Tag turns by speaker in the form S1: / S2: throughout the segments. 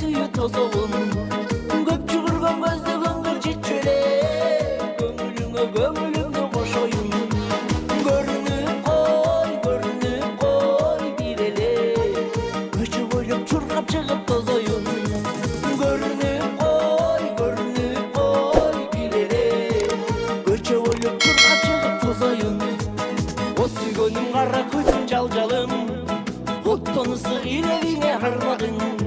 S1: tüyü toz olun. Göp çığırgan gözde göngür çitçöle Göngülüne göngülüne boş oyun Görünüp koy, görünüp koy bir ele Öçü boyup çırgap çıkıp toz oyun Görünüp koy, görünüp koy bir ele Öçü boyup çırgap çıkıp O sügönüm kara kızım calcalım Ottonu sığır evine harmadın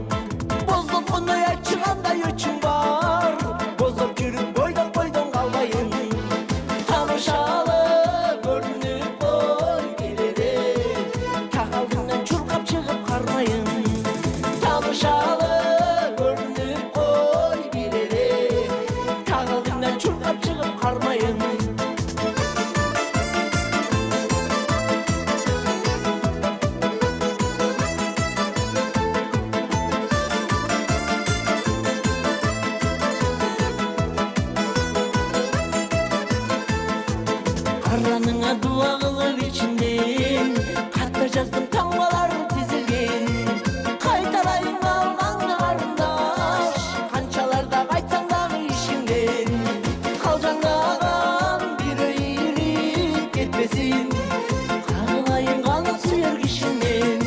S1: Konuya çıkan da yüçü жаныңа дуа қылып ішінде қатты жаздым таңбалар тізілген қайталаймын алғанды қарындаш қаншаларда айтсаң дағы ішіңнен қалжаңдаған бүйрейіліп кетпесін қалайын қалып сүйер кішіңнен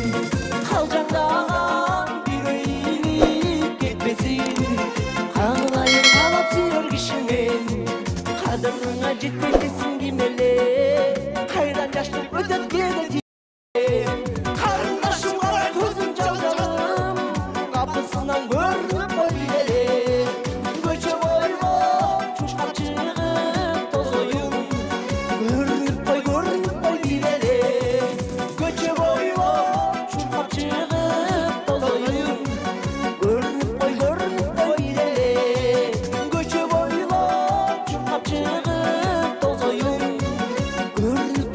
S1: қалжаңдаған бүйрейіліп кетпесін қалайын қалып сүйер кішіңнен қадіріңа жетпей bilmeli Hayran yaşlı ödet bir You're